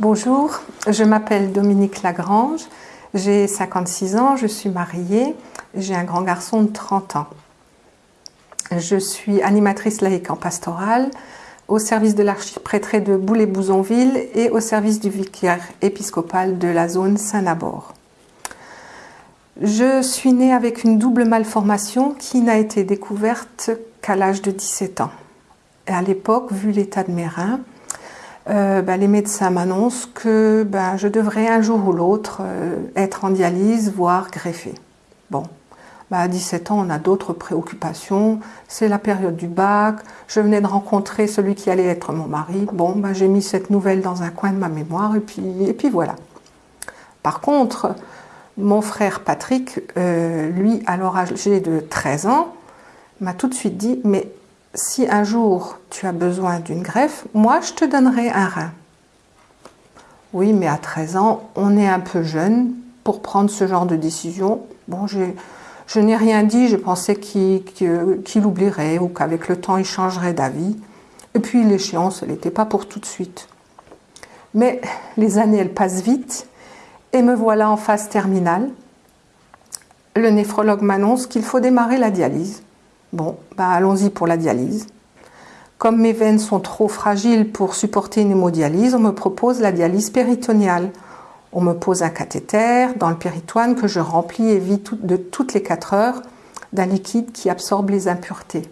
Bonjour, je m'appelle Dominique Lagrange, j'ai 56 ans, je suis mariée, j'ai un grand garçon de 30 ans. Je suis animatrice laïque en pastorale au service de l'archiprêtré de Boulay-Bouzonville et au service du vicaire épiscopal de la zone Saint-Nabord. Je suis née avec une double malformation qui n'a été découverte qu'à l'âge de 17 ans. Et à l'époque, vu l'état de mes reins, euh, ben, les médecins m'annoncent que ben, je devrais un jour ou l'autre euh, être en dialyse, voire greffée. Bon, ben, à 17 ans, on a d'autres préoccupations. C'est la période du bac. Je venais de rencontrer celui qui allait être mon mari. Bon, ben, j'ai mis cette nouvelle dans un coin de ma mémoire et puis, et puis voilà. Par contre, mon frère Patrick, euh, lui, alors âgé de 13 ans, m'a tout de suite dit, mais si un jour tu as besoin d'une greffe, moi je te donnerai un rein. Oui, mais à 13 ans, on est un peu jeune pour prendre ce genre de décision. Bon, je n'ai rien dit, je pensais qu'il oublierait ou qu'avec le temps il changerait d'avis. Et puis l'échéance, elle n'était pas pour tout de suite. Mais les années, elles passent vite et me voilà en phase terminale. Le néphrologue m'annonce qu'il faut démarrer la dialyse. Bon, bah allons-y pour la dialyse. Comme mes veines sont trop fragiles pour supporter une hémodialyse, on me propose la dialyse péritonéale. On me pose un cathéter dans le péritoine que je remplis et vide de toutes les 4 heures d'un liquide qui absorbe les impuretés.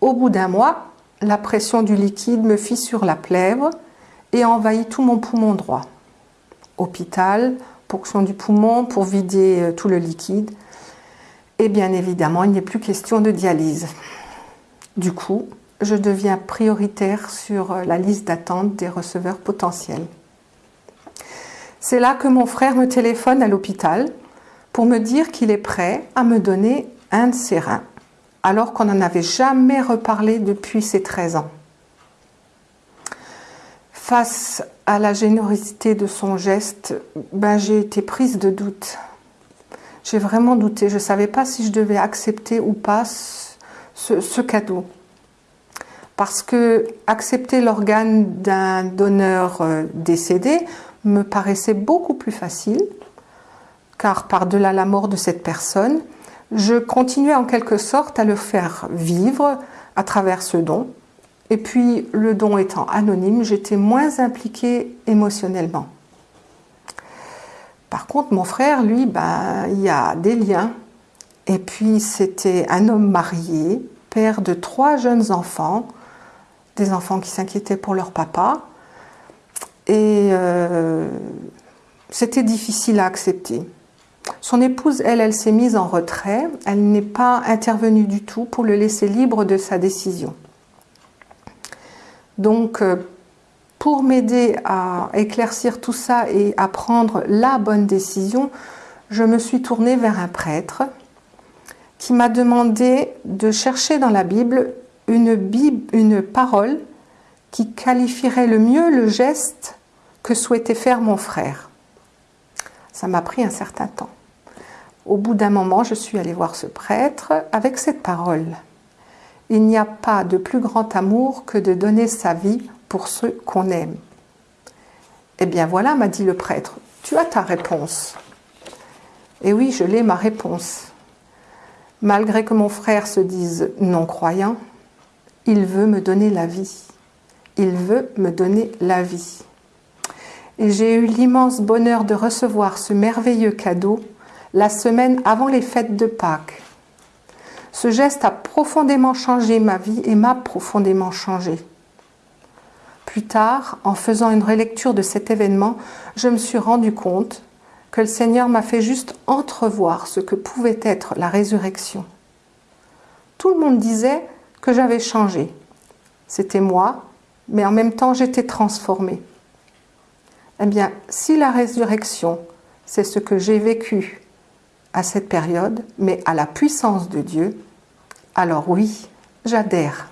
Au bout d'un mois, la pression du liquide me fissure la plèvre et envahit tout mon poumon droit. Hôpital, ponction du poumon pour vider euh, tout le liquide. Et bien évidemment, il n'est plus question de dialyse. Du coup, je deviens prioritaire sur la liste d'attente des receveurs potentiels. C'est là que mon frère me téléphone à l'hôpital pour me dire qu'il est prêt à me donner un de ses reins, alors qu'on n'en avait jamais reparlé depuis ses 13 ans. Face à la générosité de son geste, ben, j'ai été prise de doute j'ai vraiment douté. Je ne savais pas si je devais accepter ou pas ce, cadeau. Parce que accepter l'organe d'un donneur euh, décédé me paraissait beaucoup plus facile, car par-delà la mort de cette personne, je continuais en quelque sorte à le faire vivre à travers ce don. Et puis, le don étant anonyme, j'étais moins impliquée émotionnellement. Par contre, mon frère, lui, ben, il y a des liens. Et puis, c'était un homme marié, père de trois jeunes enfants, des enfants qui s'inquiétaient pour leur papa. Et euh, c'était difficile à accepter. Son épouse, elle, elle s'est mise en retrait. Elle n'est pas intervenue du tout pour le laisser libre de sa décision. Donc, euh, pour m'aider à éclaircir tout ça et à prendre la bonne décision, je me suis tournée vers un prêtre qui m'a demandé de chercher dans la Bible une, parole qui qualifierait le mieux le geste que souhaitait faire mon frère. Ça m'a pris un certain temps. Au bout d'un moment, je suis allée voir ce prêtre avec cette parole. Il n'y a pas de plus grand amour que de donner sa vie pour ceux qu'on aime. Eh bien voilà, m'a dit le prêtre, tu as ta réponse. Et oui, je l'ai ma réponse. Malgré que mon frère se dise non-croyant, il veut me donner la vie. Il veut me donner la vie. Et j'ai eu l'immense bonheur de recevoir ce merveilleux cadeau la semaine avant les fêtes de Pâques. Ce geste a profondément changé ma vie et m'a profondément changé. Plus tard, en faisant une relecture de cet événement, je me suis rendu compte que le Seigneur m'a fait juste entrevoir ce que pouvait être la résurrection. Tout le monde disait que j'avais changé. C'était moi, mais en même temps j'étais transformée. Eh bien, si la résurrection, c'est ce que j'ai vécu à cette période, mais à la puissance de Dieu, alors oui, j'adhère.